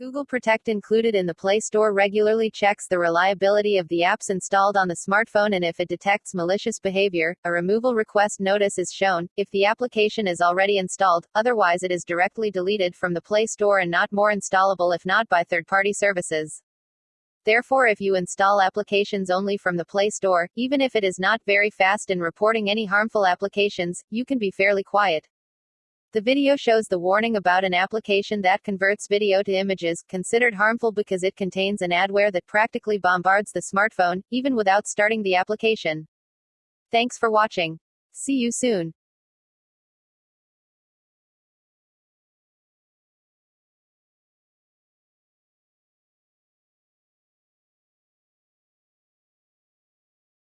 Google Protect included in the Play Store regularly checks the reliability of the apps installed on the smartphone and if it detects malicious behavior, a removal request notice is shown, if the application is already installed, otherwise it is directly deleted from the Play Store and not more installable if not by third-party services. Therefore if you install applications only from the Play Store, even if it is not very fast in reporting any harmful applications, you can be fairly quiet. The video shows the warning about an application that converts video to images, considered harmful because it contains an adware that practically bombards the smartphone, even without starting the application. Thanks for watching. See you soon.